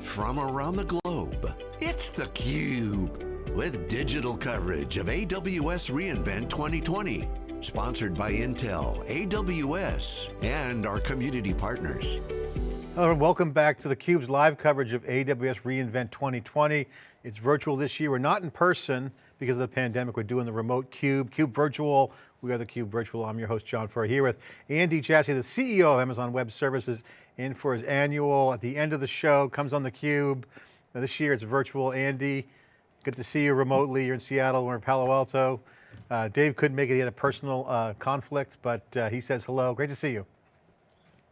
from around the globe. It's theCUBE, with digital coverage of AWS reInvent 2020. Sponsored by Intel, AWS, and our community partners. Hello and welcome back to theCUBE's live coverage of AWS reInvent 2020. It's virtual this year. We're not in person because of the pandemic. We're doing the remote CUBE, CUBE Virtual. We are theCUBE Virtual. I'm your host, John Furrier, here with Andy Jassy, the CEO of Amazon Web Services, in for his annual, at the end of the show, comes on theCUBE. Now this year it's virtual. Andy, good to see you remotely. You're in Seattle, we're in Palo Alto. Uh, Dave couldn't make it, he had a personal uh, conflict, but uh, he says hello. Great to see you.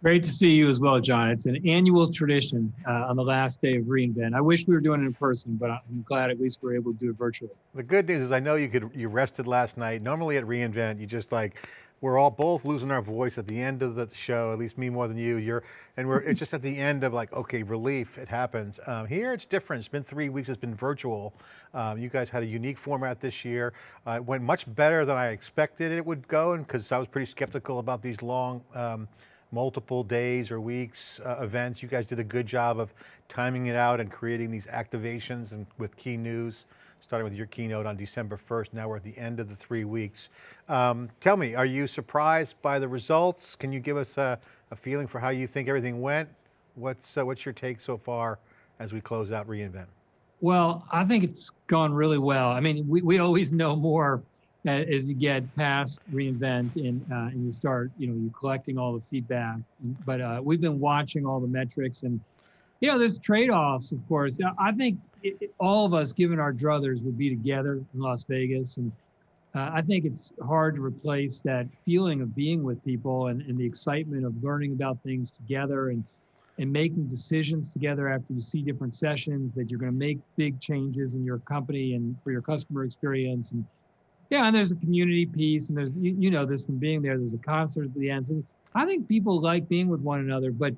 Great to see you as well, John. It's an annual tradition uh, on the last day of reInvent. I wish we were doing it in person, but I'm glad at least we're able to do it virtually. The good news is I know you could you rested last night. Normally at reInvent, you just like we're all both losing our voice at the end of the show, at least me more than you. You're, and we're it's just at the end of like, okay, relief, it happens. Um, here it's different, it's been three weeks, it's been virtual. Um, you guys had a unique format this year. Uh, it went much better than I expected it would go, and because I was pretty skeptical about these long, um, multiple days or weeks uh, events. You guys did a good job of timing it out and creating these activations and with key news, starting with your keynote on December 1st. Now we're at the end of the three weeks. Um, tell me, are you surprised by the results? Can you give us a, a feeling for how you think everything went? What's, uh, what's your take so far as we close out reInvent? Well, I think it's gone really well. I mean, we, we always know more as you get past reInvent and uh, and you start, you know, you're collecting all the feedback. But uh, we've been watching all the metrics, and you know, there's trade-offs, of course. I think it, it, all of us, given our druthers, would be together in Las Vegas, and uh, I think it's hard to replace that feeling of being with people and, and the excitement of learning about things together and and making decisions together after you see different sessions that you're going to make big changes in your company and for your customer experience and yeah, and there's a community piece, and there's you, you know this from being there. There's a concert at the end. So I think people like being with one another, but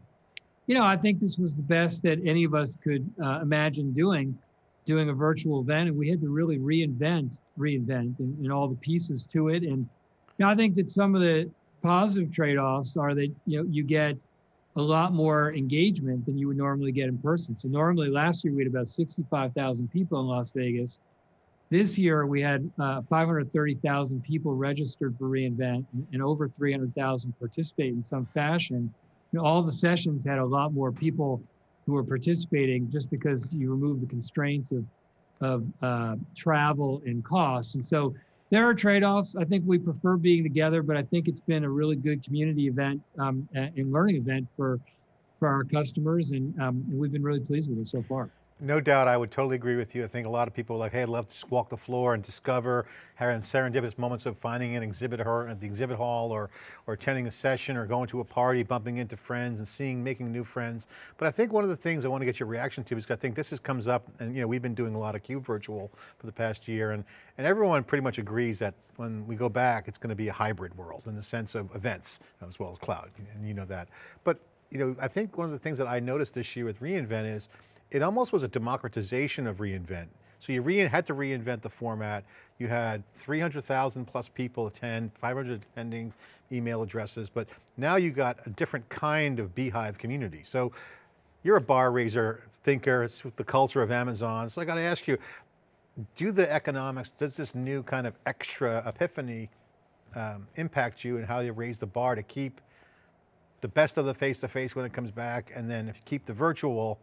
you know I think this was the best that any of us could uh, imagine doing, doing a virtual event, and we had to really reinvent, reinvent, and, all the pieces to it. And you know, I think that some of the positive trade-offs are that you know you get a lot more engagement than you would normally get in person. So normally last year we had about 65,000 people in Las Vegas this year, we had uh, 530,000 people registered for reInvent and, and over 300,000 participate in some fashion. You know, all the sessions had a lot more people who were participating just because you remove the constraints of, of uh, travel and cost. And so there are trade-offs. I think we prefer being together, but I think it's been a really good community event um, and learning event for, for our customers. And, um, and we've been really pleased with it so far. No doubt, I would totally agree with you. I think a lot of people are like, hey, I'd love to just walk the floor and discover, having serendipitous moments of finding an exhibit at the exhibit hall or, or attending a session or going to a party, bumping into friends and seeing, making new friends. But I think one of the things I want to get your reaction to is I think this is, comes up and you know, we've been doing a lot of CUBE virtual for the past year and, and everyone pretty much agrees that when we go back, it's going to be a hybrid world in the sense of events as well as cloud, and you know that. But you know, I think one of the things that I noticed this year with reInvent is it almost was a democratization of reInvent. So you re had to reinvent the format. You had 300,000 plus people attend, 500 attending email addresses, but now you got a different kind of beehive community. So you're a bar raiser thinker, it's the culture of Amazon. So I got to ask you, do the economics, does this new kind of extra epiphany um, impact you and how you raise the bar to keep the best of the face-to-face -face when it comes back and then if you keep the virtual,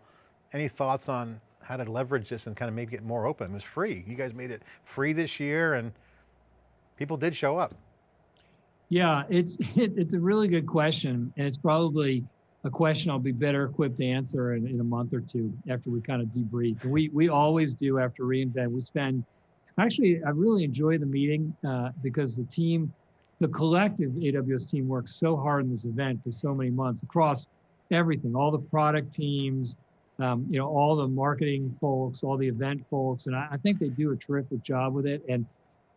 any thoughts on how to leverage this and kind of maybe get more open? It was free. You guys made it free this year and people did show up. Yeah, it's it, it's a really good question. And it's probably a question I'll be better equipped to answer in, in a month or two after we kind of debrief. We, we always do after reInvent. We spend, actually, I really enjoy the meeting uh, because the team, the collective AWS team works so hard in this event for so many months across everything, all the product teams, um, you know, all the marketing folks, all the event folks, and I, I, think they do a terrific job with it. And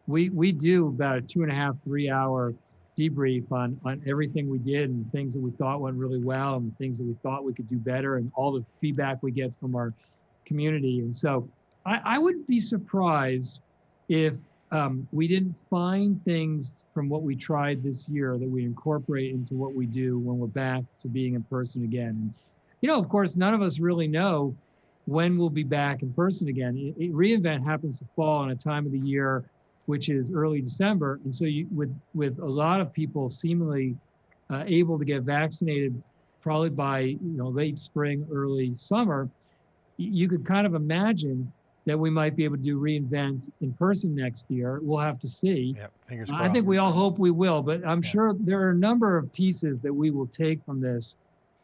we we do about a two and a half, three hour debrief on on everything we did and things that we thought went really well and things that we thought we could do better and all the feedback we get from our community. And so I, I wouldn't be surprised if um, we didn't find things from what we tried this year that we incorporate into what we do when we're back to being in person again. You know, of course, none of us really know when we'll be back in person again. It, it, reInvent happens to fall in a time of the year which is early December, and so you, with with a lot of people seemingly uh, able to get vaccinated, probably by you know late spring, early summer, you could kind of imagine that we might be able to do reInvent in person next year. We'll have to see. Yep, fingers I think we all hope we will, but I'm sure there are a number of pieces that we will take from this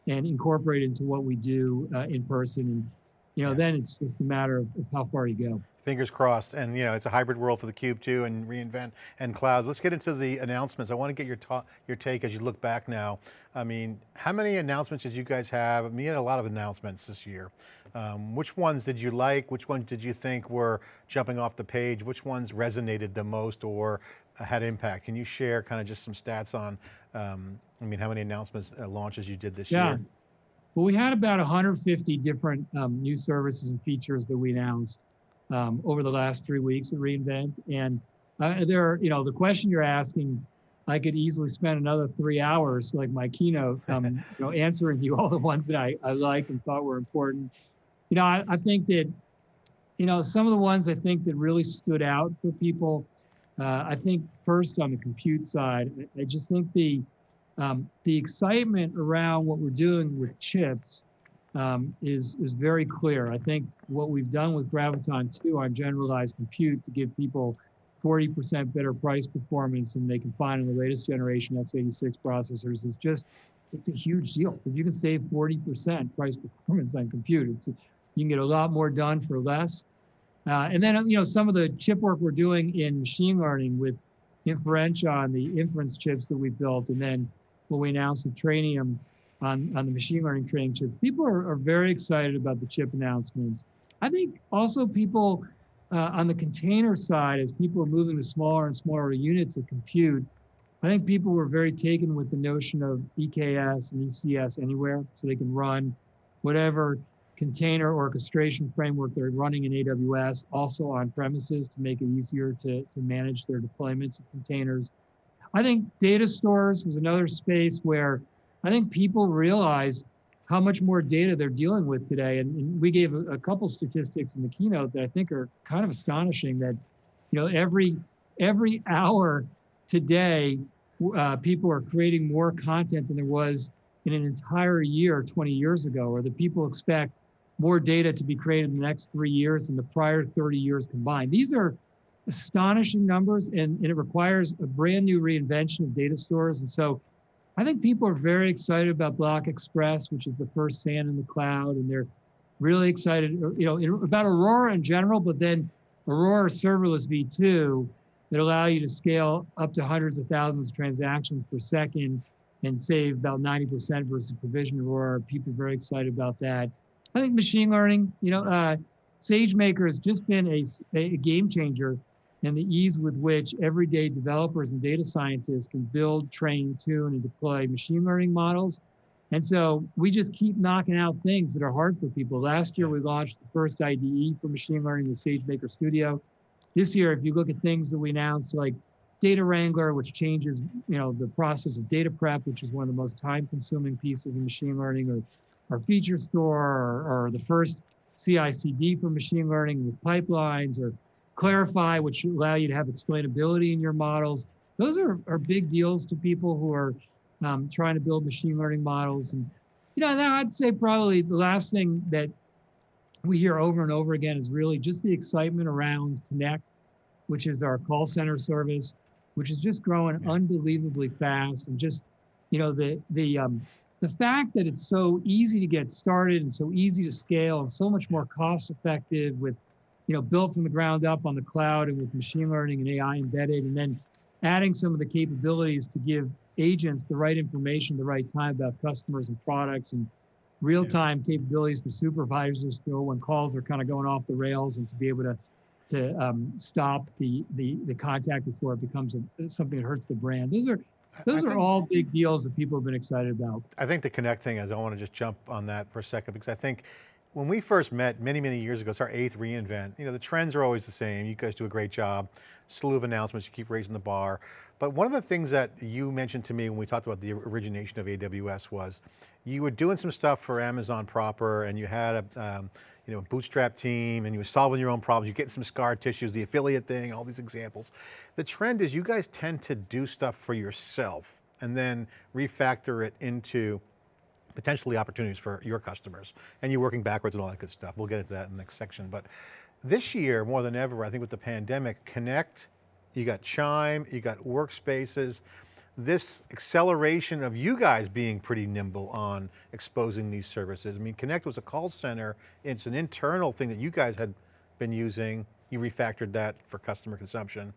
and incorporate into what we do uh, in person. You know, Yeah. then it's just a matter of, of how far you go. Fingers crossed. And you know, it's a hybrid world for the Cube too and reInvent and cloud. Let's get into the announcements. I want to get your, ta- your take as you look back now. I mean, how many announcements did you guys have? I mean, you had a lot of announcements this year. Um, which ones did you like? Which ones did you think were jumping off the page? Which ones resonated the most or had impact? Can you share kind of just some stats on, um, I mean, how many announcements, uh, launches you did this Yeah. year? Well, we had about 150 different um, new services and features that we announced um, over the last three weeks at reInvent. And uh, there are, you know, the question you're asking, I could easily spend another three hours, like my keynote, um, you know, answering you all the ones that I, I like and thought were important. You know, I, I think that, you know, some of the ones I think that really stood out for people. Uh, I think first on the compute side, I, I just think the um, the excitement around what we're doing with chips um, is is very clear. I think what we've done with Graviton 2 on generalized compute to give people 40% better price performance than they can find in the latest generation x86 processors is just it's a huge deal. If you can save 40% price performance on compute, it's you can get a lot more done for less. Uh, and then you know some of the chip work we're doing in machine learning with Inferentia on the inference chips that we built, and then what we announced the Trainium on, on the machine learning training chips. People are, are very excited about the chip announcements. I think also people uh, on the container side, as people are moving to smaller and smaller units of compute, I think people were very taken with the notion of EKS and ECS anywhere, so they can run whatever container orchestration framework they're running in AWS, also on premises to make it easier to, to manage their deployments of containers. I think data stores was another space where I think people realize how much more data they're dealing with today. And, and we gave a, a, couple statistics in the keynote that I think are kind of astonishing that, you know, every, every hour today, uh, people are creating more content than there was in an entire year 20 years ago, or the people expect more data to be created in the next three years than the prior 30 years combined. These are astonishing numbers and, and it requires a brand new reinvention of data stores. And so I think people are very excited about Block Express, which is the first SAN in the cloud, and they're really excited, you know, about Aurora in general, but then Aurora serverless V2 that allow you to scale up to hundreds of thousands of transactions per second and save about 90% versus provision Aurora. People are very excited about that. I think machine learning, you know, uh, SageMaker has just been a, a game changer and the ease with which everyday developers and data scientists can build, train, tune, and deploy machine learning models. And so we just keep knocking out things that are hard for people. Last year, we launched the first IDE for machine learning, the SageMaker Studio. This year, if you look at things that we announced, like Data Wrangler, which changes, you know, the process of data prep, which is one of the most time-consuming pieces in machine learning, or our feature store, or, or the first CI/CD for machine learning with pipelines, or Clarify, which allow you to have explainability in your models. Those are, are big deals to people who are um, trying to build machine learning models. And, you know, I'd say probably the last thing that we hear over and over again is really just the excitement around Connect, which is our call center service, which is just growing Yeah. unbelievably fast. And just, you know, the, the, um, the fact that it's so easy to get started and so easy to scale and so much more cost effective with you know, built from the ground up on the cloud and with machine learning and AI embedded, and then adding some of the capabilities to give agents the right information at the right time about customers and products and real-time capabilities for supervisors to know when calls are kind of going off the rails and to be able to to um, stop the, the the contact before it becomes a, something that hurts the brand. Those are I- I those are think- all big deals that people have been excited about. I think the Connect thing is, I want to just jump on that for a second because I think when we first met many, many years ago, it's our eighth reInvent, you know, the trends are always the same. You guys do a great job, slew of announcements, you keep raising the bar. But one of the things that you mentioned to me when we talked about the origination of AWS was you were doing some stuff for Amazon proper and you had a, um, you know, bootstrap team and you were solving your own problems, you're getting some scar tissues, the affiliate thing, all these examples. The trend is you guys tend to do stuff for yourself and then refactor it into potentially opportunities for your customers. And you're working backwards and all that good stuff. We'll get into that in the next section. But this year, more than ever, I think with the pandemic, Connect, you got Chime, you got workspaces, this acceleration of you guys being pretty nimble on exposing these services. I mean, Connect was a call center. It's an internal thing that you guys had been using. You refactored that for customer consumption.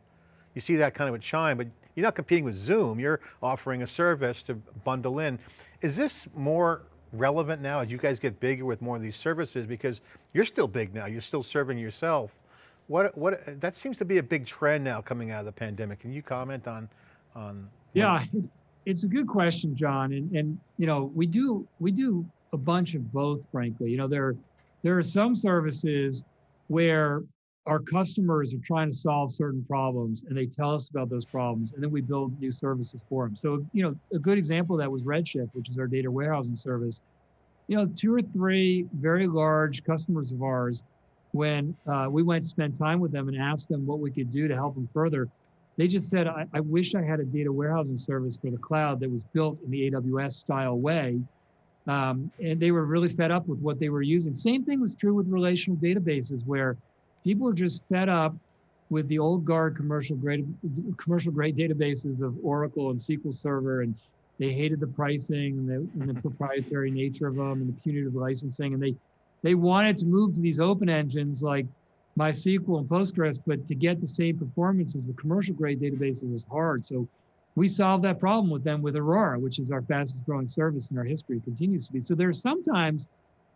You see that kind of with Chime, but you're not competing with Zoom. You're offering a service to bundle in. Is this more relevant now as you guys get bigger with more of these services? Because you're still big now. You're still serving yourself. What, what, that seems to be a big trend now coming out of the pandemic. Can you comment on, on yeah, it's, it's a good question, John. And and you know, we do we do a bunch of both, frankly. You know, there there are some services where our customers are trying to solve certain problems and they tell us about those problems and then we build new services for them. So, you know, a good example of that was Redshift, which is our data warehousing service. You know, two or three very large customers of ours, when uh, we went to spend time with them and asked them what we could do to help them further, they just said, I, I, wish I had a data warehousing service for the cloud that was built in the AWS style way. Um, and they were really fed up with what they were using. Same thing was true with relational databases where people were just fed up with the old guard commercial grade commercial grade databases of Oracle and SQL Server and they hated the pricing and the, and the proprietary nature of them and the punitive licensing and they they wanted to move to these open engines like MySQL and Postgres, but to get the same performance as the commercial grade databases is hard. So we solved that problem with them with Aurora, which is our fastest growing service in our history, continues to be. So there are sometimes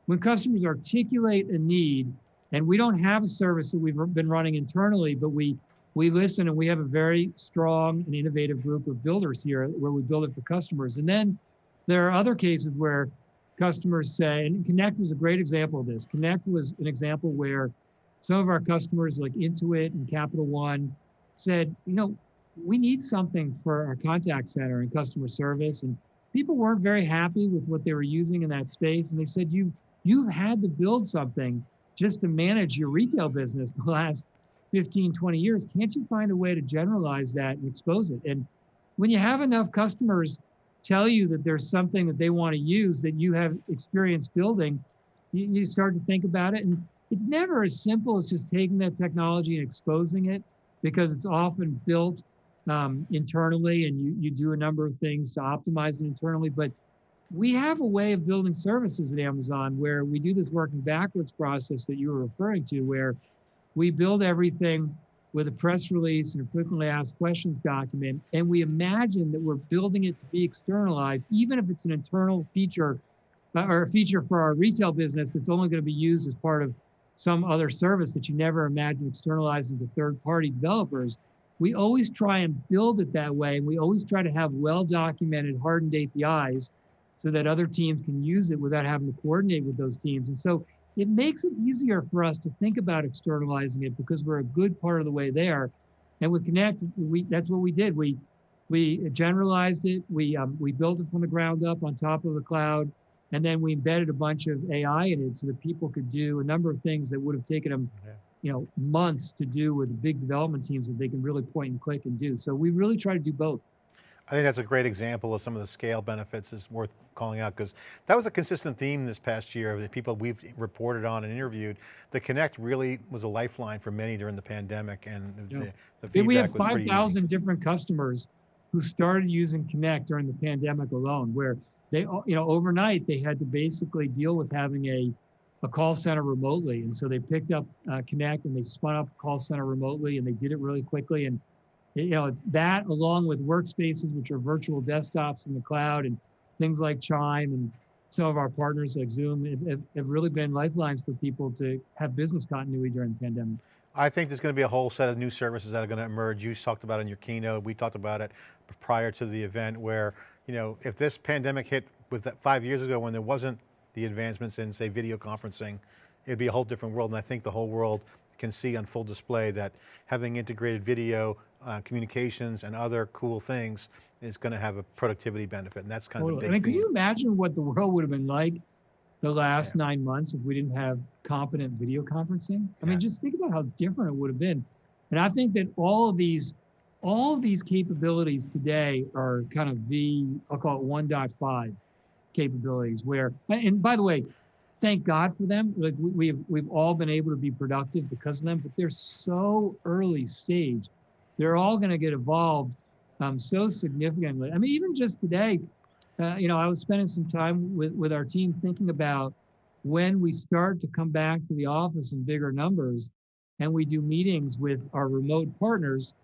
when customers articulate a need, and we don't have a service that we've been running internally, but we we listen and we have a very strong and innovative group of builders here where we build it for customers. And then there are other cases where customers say, and Connect was a great example of this. Connect was an example where some of our customers like Intuit and Capital One said, you know, we need something for our contact center and customer service. And people weren't very happy with what they were using in that space. And they said, you, you've had to build something just to manage your retail business the last 15, 20 years. Can't you find a way to generalize that and expose it? And when you have enough customers tell you that there's something that they want to use that you have experience building, you, you start to think about it. And it's never as simple as just taking that technology and exposing it because it's often built um, internally and you, you do a number of things to optimize it internally. But we have a way of building services at Amazon where we do this working backwards process that you were referring to, where we build everything with a press release and a frequently asked questions document, and we imagine that we're building it to be externalized, even if it's an internal feature uh, or a feature for our retail business that's only going to be used as part of some other service that you never imagined externalizing to third party developers. We always try and build it that way. And we always try to have well documented, hardened APIs so that other teams can use it without having to coordinate with those teams. And so it makes it easier for us to think about externalizing it because we're a good part of the way there. And with Connect, we that's what we did. We we generalized it. We um, we built it from the ground up on top of the cloud. And then we embedded a bunch of AI in it so that people could do a number of things that would have taken them, yeah. you know, months to do with big development teams that they can really point and click and do. So we really try to do both. I think that's a great example of some of the scale benefits is worth calling out because that was a consistent theme this past year of the people we've reported on and interviewed. The Connect really was a lifeline for many during the pandemic and yeah. the, the We have 5,000 different customers who started using Connect during the pandemic alone where they you know overnight they had to basically deal with having a a call center remotely and so they picked up uh, connect and they spun up a call center remotely and they did it really quickly and you know it's that along with workspaces which are virtual desktops in the cloud and things like chime and some of our partners like zoom have, have really been lifelines for people to have business continuity during the pandemic I think there's going to be a whole set of new services that are going to emerge. You talked about it in your keynote. We talked about it prior to the event where you know, if this pandemic hit with that five years ago when there wasn't the advancements in say video conferencing, it'd be a whole different world. And I think the whole world can see on full display that having integrated video, uh, communications and other cool things is going to have a productivity benefit. And that's kind totally. of the big I mean, could you imagine what the world would have been like the last nine months if we didn't have competent video conferencing. I Yeah. mean, just think about how different it would have been. And I think that all of these, all of these capabilities today are kind of the, I'll call it 1.5 capabilities where, and by the way, thank God for them. Like we, we've, we've all been able to be productive because of them, but they're so early stage. They're all going to get evolved um, so significantly. I mean, even just today, uh, you know, I was spending some time with, with our team thinking about when we start to come back to the office in bigger numbers and we do meetings with our remote partners,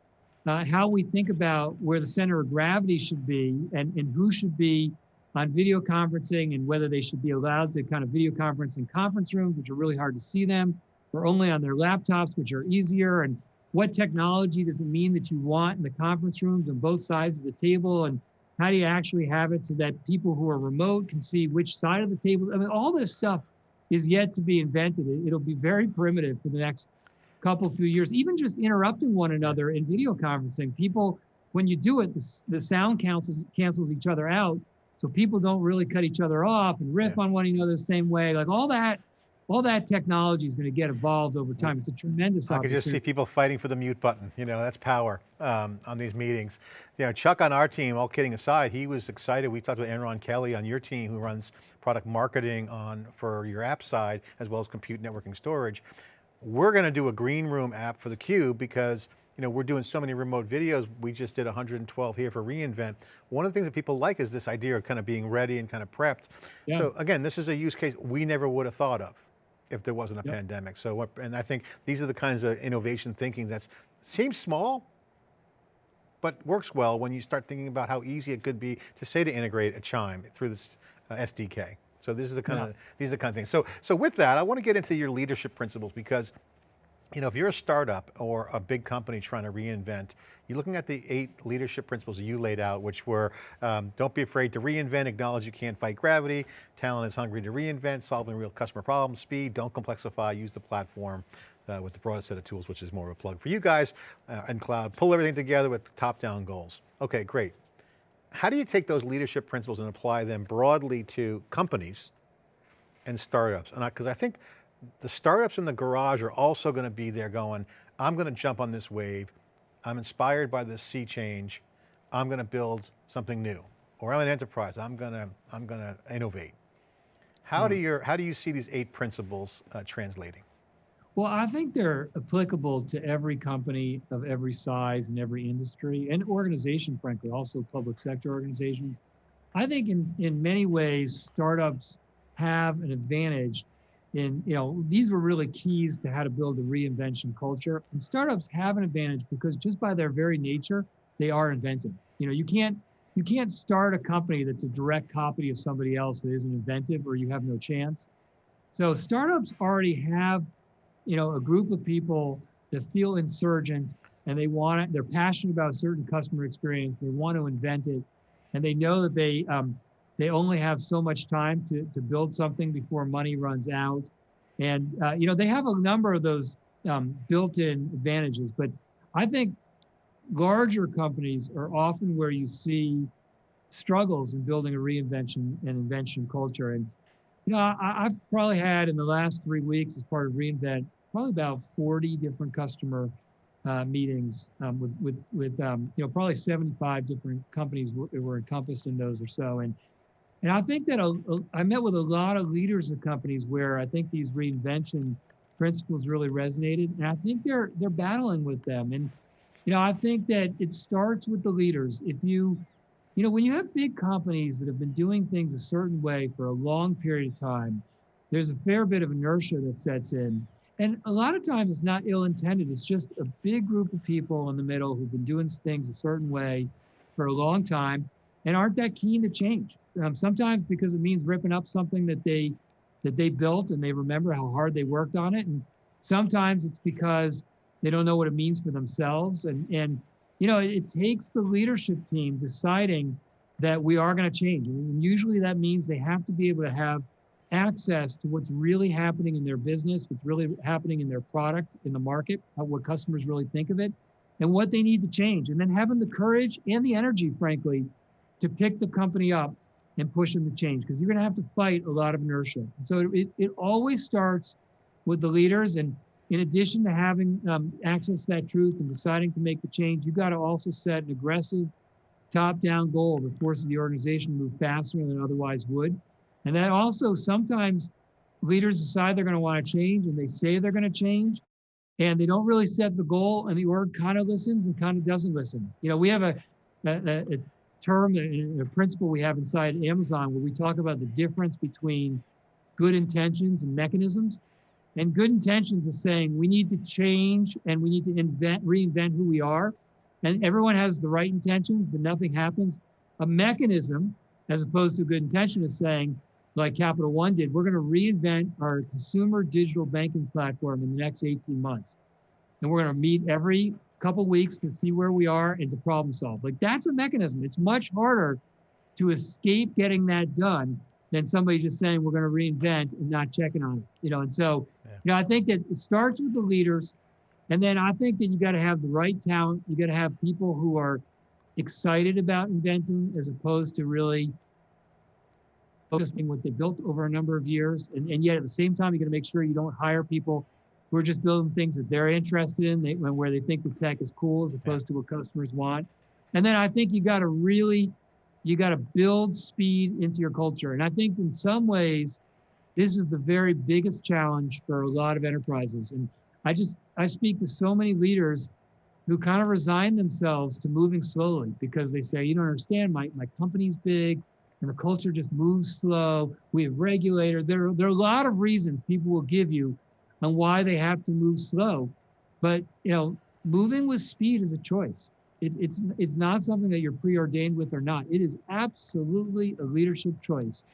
uh, how we think about where the center of gravity should be and, and who should be on video conferencing and whether they should be allowed to kind of video conference in conference rooms, which are really hard to see them, or only on their laptops, which are easier. And what technology does it mean that you want in the conference rooms on both sides of the table? And how do you actually have it so that people who are remote can see which side of the table? I mean, all this stuff is yet to be invented. It- It'll be very primitive for the next couple few years. Even just interrupting one another in video conferencing, people when you do it, the, the sound cancels cancels each other out, so people don't really cut each other off and riff Yeah. on one another the same way. Like all that, all that technology is going to get evolved over time. It's a tremendous opportunity. I could just see people fighting for the mute button. You know, that's power um, on these meetings. You know, Chuck on our team, all kidding aside, he was excited. We talked to Enron Kelly on your team who runs product marketing on for your app side, as well as compute networking storage. We're going to do a green room app for the Cube because you know, we're doing so many remote videos. We just did 112 here for reInvent. One of the things that people like is this idea of kind of being ready and kind of prepped. Yeah. So again, this is a use case we never would have thought of if there wasn't a Yep. pandemic. So, and I think these are the kinds of innovation thinking that seems small, but works well when you start thinking about how easy it could be to say to integrate a chime through this uh, SDK. So this is the kind Yeah. of, these are the kind of things. So, so with that, I want to get into your leadership principles because you know, if you're a startup or a big company trying to reinvent, you're looking at the eight leadership principles that you laid out, which were, um, don't be afraid to reinvent, acknowledge you can't fight gravity, talent is hungry to reinvent, solving real customer problems, speed, don't complexify, use the platform uh, with the broadest set of tools, which is more of a plug for you guys, uh, and cloud, pull everything together with top-down goals. Okay, great. How do you take those leadership principles and apply them broadly to companies and startups? And because I, think the startups in the garage are also going to be there going, I'm going to jump on this wave. I'm inspired by this sea change. I'm going to build something new. Or I'm an enterprise. I'm going to, I'm going to innovate. How do your, how do you see these eight principles uh, translating? Well, I think they're applicable to every company of every size and every industry and organization, frankly, also public sector organizations. I think in, in many ways, startups have an advantage in, you know, these were really keys to how to build a reinvention culture. And startups have an advantage because just by their very nature, they are inventive. You know, you can't you can't start a company that's a direct copy of somebody else that isn't inventive or you have no chance. So startups already have you know, a group of people that feel insurgent and they want it, they're passionate about a certain customer experience, they want to invent it, and they know that they um, they only have so much time to to build something before money runs out, and uh, you know they have a number of those um, built-in advantages. But I think larger companies are often where you see struggles in building a reinvention and invention culture, and you know, I, I've probably had in the last three weeks as part of reInvent probably about 40 different customer uh, meetings um, with with with um, you know probably 75 different companies were, were encompassed in those or so, and and I think that a, a, I met with a lot of leaders of companies where I think these reinvention principles really resonated, and I think they're they're battling with them, and you know I think that it starts with the leaders. If you you know, when you have big companies that have been doing things a certain way for a long period of time, there's a fair bit of inertia that sets in. And a lot of times it's not ill intended. It's just a big group of people in the middle who've been doing things a certain way for a long time and aren't that keen to change. Um, sometimes because it means ripping up something that they that they built and they remember how hard they worked on it. And sometimes it's because they don't know what it means for themselves. And and you know, it, it takes the leadership team deciding that we are going to change. And usually that means they have to be able to have access to what's really happening in their business, what's really happening in their product, in the market, how, what customers really think of it, and what they need to change. And then having the courage and the energy, frankly, to pick the company up and push them to change because you're going to have to fight a lot of inertia. So it, it always starts with the leaders. And in addition to having um, access to that truth and deciding to make the change, you've got to also set an aggressive top-down goal that forces the organization to move faster than otherwise would. And that also sometimes leaders decide they're going to want to change and they say they're going to change and they don't really set the goal and the org kind of listens and kind of doesn't listen. You know, we have a, a, a term, a, principle we have inside Amazon where we talk about the difference between good intentions and mechanisms. And good intentions is saying we need to change and we need to invent, reinvent who we are. And everyone has the right intentions, but nothing happens. A mechanism, as opposed to good intention, is saying, like Capital One did, we're going to reinvent our consumer digital banking platform in the next 18 months. And we're going to meet every couple weeks to see where we are and to problem solve. Like that's a mechanism. It's much harder to escape getting that done than somebody just saying we're going to reinvent and not checking on it. You know, and so yeah. you know, I think that it starts with the leaders, and then I think that you got to have the right talent. You got to have people who are excited about inventing as opposed to really focusing what they built over a number of years. And, and yet at the same time, you got to make sure you don't hire people who are just building things that they're interested in, they, where they think the tech is cool as opposed to what customers want. And then I think you got to really, you got to build speed into your culture. And I think in some ways, this is the very biggest challenge for a lot of enterprises. And I just, I speak to so many leaders who kind of resign themselves to moving slowly because they say, you don't understand, my, my company's big, and the culture just moves slow. We have regulators. There, there are a lot of reasons people will give you on why they have to move slow. But you know, moving with speed is a choice. It, it's it's not something that you're preordained with or not. It is absolutely a leadership choice,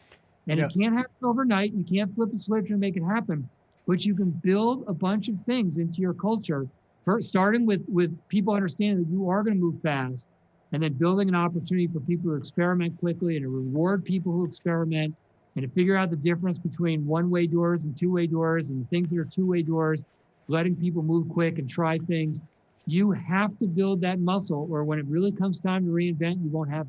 and yeah. it can't happen overnight. You can't flip a switch and make it happen, but you can build a bunch of things into your culture. First, starting with with people understanding that you are going to move fast, and then building an opportunity for people to experiment quickly and to reward people who experiment and to figure out the difference between one-way doors and two-way doors and things that are two-way doors, letting people move quick and try things. You have to build that muscle or when it really comes time to reinvent, you won't have.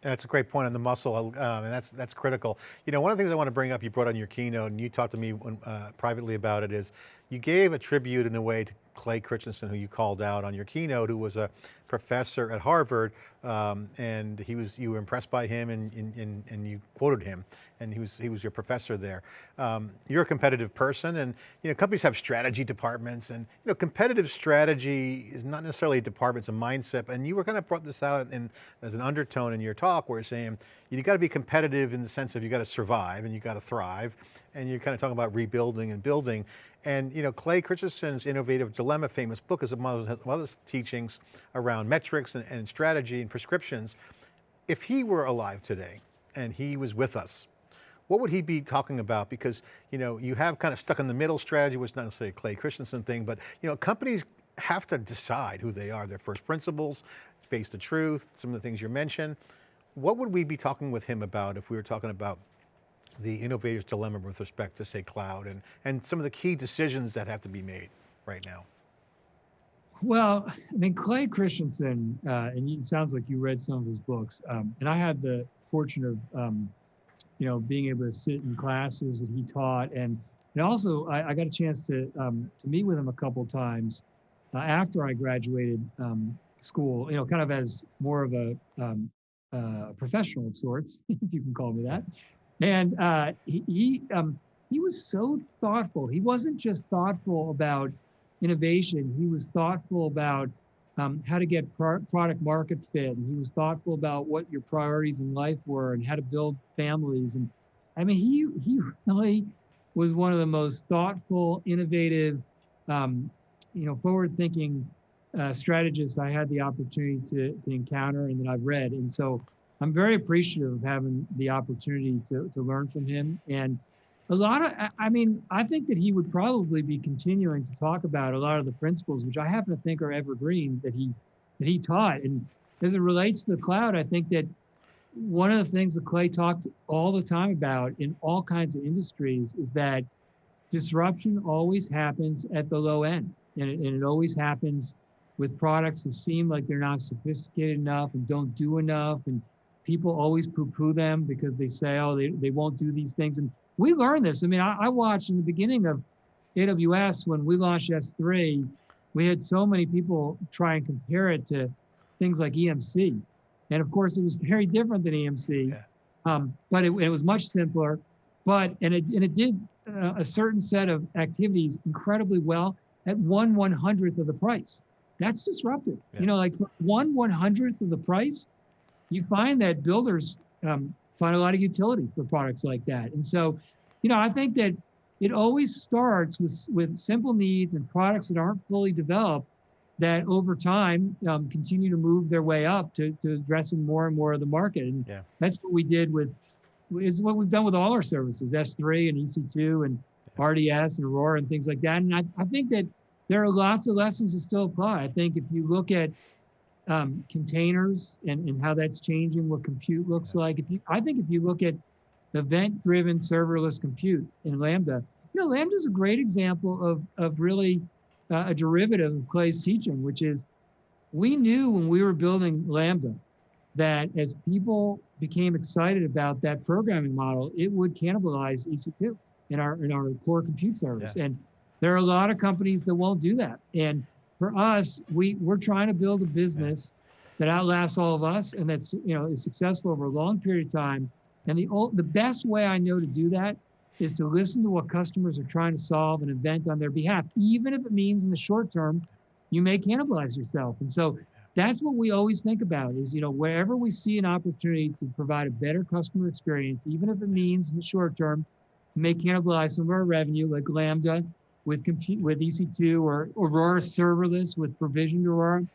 That's a great point on the muscle, um, and that's that's critical. You know, one of the things I want to bring up, you brought on your keynote, and you talked to me uh, privately about it, is you gave a tribute in a way to Clay Christensen, who you called out on your keynote, who was a professor at Harvard, um, and he was you were impressed by him, and, and, and you quoted him, and he was he was your professor there. Um, you're a competitive person, and you know companies have strategy departments, and you know competitive strategy is not necessarily a department; it's a mindset. And you were kind of brought this out in, as an undertone in your talk, where you're saying you got to be competitive in the sense of you got to survive and you got to thrive, and you're kind of talking about rebuilding and building. And you know, Clay Christensen's Innovative Dilemma famous book is among other teachings around metrics and, and strategy and prescriptions. If he were alive today and he was with us, what would he be talking about? Because you know, you have kind of stuck in the middle strategy, which is not necessarily a Clay Christensen thing, but you know, companies have to decide who they are, their first principles, face the truth, some of the things you mentioned. What would we be talking with him about if we were talking about the innovator's dilemma with respect to say cloud and, and some of the key decisions that have to be made right now? Well, I mean, Clay Christensen, uh, and it sounds like you read some of his books, um, and I had the fortune of, um, you know, being able to sit in classes that he taught, and and also I, I got a chance to um, to meet with him a couple times uh, after I graduated um, school, you know, kind of as more of a um, uh, professional of sorts, if you can call me that. And uh, he he, um, he was so thoughtful. He wasn't just thoughtful about innovation. He was thoughtful about um, how to get pro product market fit. And he was thoughtful about what your priorities in life were and how to build families. And I mean, he he really was one of the most thoughtful, innovative, um, you know, forward-thinking uh, strategists I had the opportunity to to encounter and that I've read. And so I'm very appreciative of having the opportunity to, to learn from him. And a lot of, I mean, I think that he would probably be continuing to talk about a lot of the principles, which I happen to think are evergreen that he, that he taught. And as it relates to the cloud, I think that one of the things that Clay talked all the time about in all kinds of industries is that disruption always happens at the low end. And it, and it always happens with products that seem like they're not sophisticated enough and don't do enough and people always poo-poo them because they say, oh, they, they won't do these things. And we learned this. I mean, I, I watched in the beginning of AWS when we launched S3, we had so many people try and compare it to things like EMC. And of course, it was very different than EMC, Yeah. um, but it, it was much simpler. But and it and it did uh, a certain set of activities incredibly well at one one hundredth of the price. That's disruptive. Yeah. You know, like for one one hundredth of the price, you find that builders um, find a lot of utility for products like that. And so, you know, I think that it always starts with with simple needs and products that aren't fully developed that over time um, continue to move their way up to, to addressing more and more of the market. And Yeah. that's what we did with, is what we've done with all our services, S3 and EC2 and RDS and Aurora and things like that. And I, I think that there are lots of lessons that still apply. I think if you look at um, containers and, and how that's changing what compute looks like, if you, I think if you look at event-driven serverless compute in Lambda, you know, Lambda is a great example of, of really uh, a derivative of Clay's teaching, which is we knew when we were building Lambda that as people became excited about that programming model, it would cannibalize EC2 in our in our core compute service. And there are a lot of companies that won't do that. And for us, we we're trying to build a business that outlasts all of us and that's you know is successful over a long period of time. And the ol- the best way I know to do that is to listen to what customers are trying to solve and invent on their behalf, even if it means in the short term you may cannibalize yourself. And so that's what we always think about is, you know, wherever we see an opportunity to provide a better customer experience, even if it means in the short term, may cannibalize some of our revenue, like Lambda with compute with EC2 or Aurora serverless with provisioned Aurora,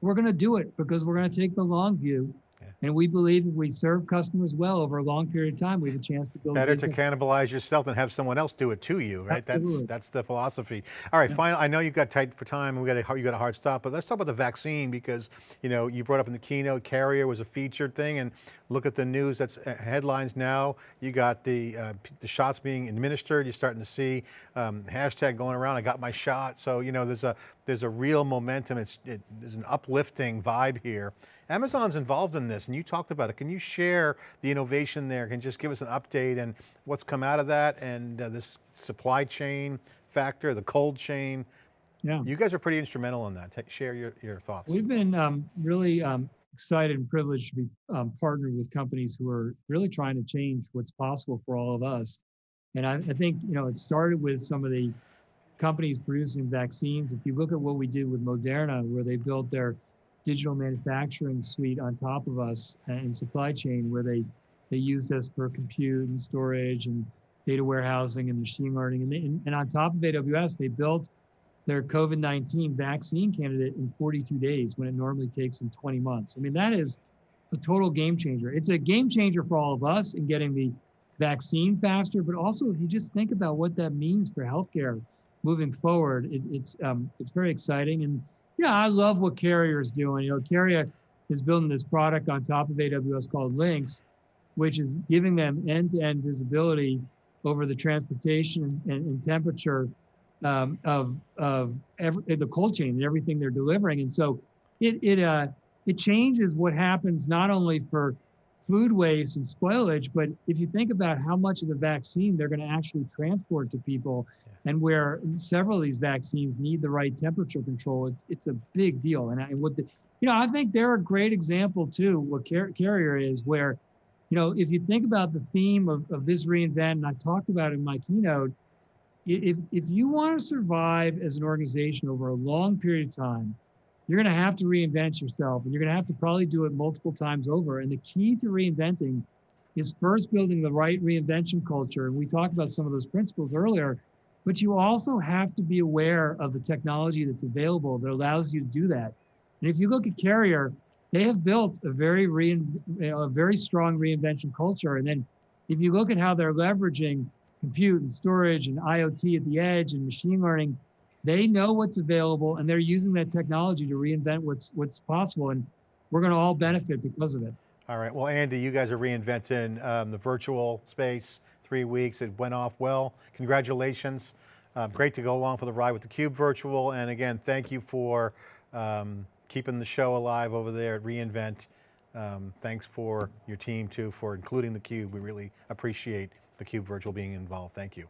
we're going to do it because we're going to take the long view. Yeah. And we believe if we serve customers well over a long period of time, we have a chance to build Better to cannibalize yourself than have someone else do it to you, right? Absolutely. That's that's the philosophy. All right, final. I know you got tight for time, and we got a, you got a hard stop, but let's talk about the vaccine because you know you brought up in the keynote, carrier was a featured thing, and look at the news. That's uh, headlines now. You got the uh, the shots being administered. You're starting to see um, hashtag going around. I got my shot. So you know there's a there's a real momentum. It's it, there's an uplifting vibe here. Amazon's involved in this, and you talked about it. Can you share the innovation there? Can you just give us an update and what's come out of that and uh, this supply chain factor, the cold chain? Yeah. You guys are pretty instrumental in that. Share your, your thoughts. We've been um, really um, excited and privileged to be um, partnered with companies who are really trying to change what's possible for all of us. And I, I think you know it started with some of the companies producing vaccines. If you look at what we did with Moderna, where they built their digital manufacturing suite on top of us uh, and supply chain, where they they used us for compute and storage and data warehousing and machine learning, and, they, and, and on top of AWS, they built their COVID 19 vaccine candidate in 42 days when it normally takes them 20 months. I mean, that is a total game changer. It's a game changer for all of us in getting the vaccine faster, but also if you just think about what that means for healthcare moving forward, it, it's um, it's very exciting. And yeah, I love what Carrier is doing. You know, Carrier is building this product on top of AWS called Lynx, which is giving them end-to-end visibility over the transportation and, and temperature um, of of every, the cold chain and everything they're delivering. And so it it uh, it changes what happens not only for food waste and spoilage, but if you think about how much of the vaccine they're going to actually transport to people, and where several of these vaccines need the right temperature control, it's it's a big deal. And, I, what the you know I think they're a great example too. What Car- Carrier is where you know, if you think about the theme of, of this reinvent, and I talked about it in my keynote, if, if you want to survive as an organization over a long period of time, you're going to have to reinvent yourself and you're going to have to probably do it multiple times over. And the key to reinventing is first building the right reinvention culture. And we talked about some of those principles earlier, but you also have to be aware of the technology that's available that allows you to do that. And if you look at Carrier, they have built a very rein, a very strong reinvention culture. And then if you look at how they're leveraging compute and storage and IoT at the edge and machine learning, they know what's available and they're using that technology to reinvent what's what's possible. And we're going to all benefit because of it. All right, well, Andy, you guys are reinventing um, the virtual space, three weeks, it went off well. Congratulations. Uh, great to go along for the ride with the Cube Virtual. And again, thank you for um, keeping the show alive over there at reInvent. Um, thanks for your team too, for including theCUBE. We really appreciate theCUBE Virtual being involved. Thank you.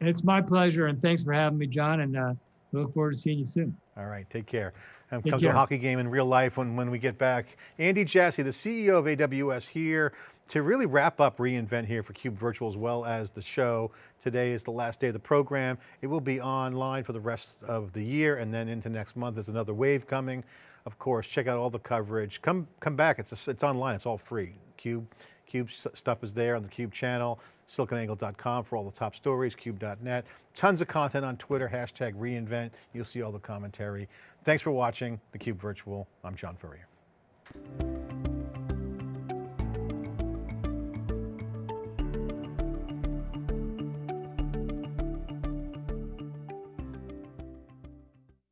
It's my pleasure, and thanks for having me, John, and uh, we look forward to seeing you soon. All right, take care. And Take come to a hockey game in real life when, when we get back. Andy Jassy, the CEO of AWS here to really wrap up reInvent here for CUBE Virtual as well as the show. Today is the last day of the program. It will be online for the rest of the year and then into next month. There's another wave coming. Of course, check out all the coverage. Come, come back, it's, it's online, it's all free. CUBE, CUBE stuff is there on the CUBE channel, siliconangle.com for all the top stories, cube.net. Tons of content on Twitter, hashtag reInvent. You'll see all the commentary. Thanks for watching theCUBE Virtual. I'm John Furrier.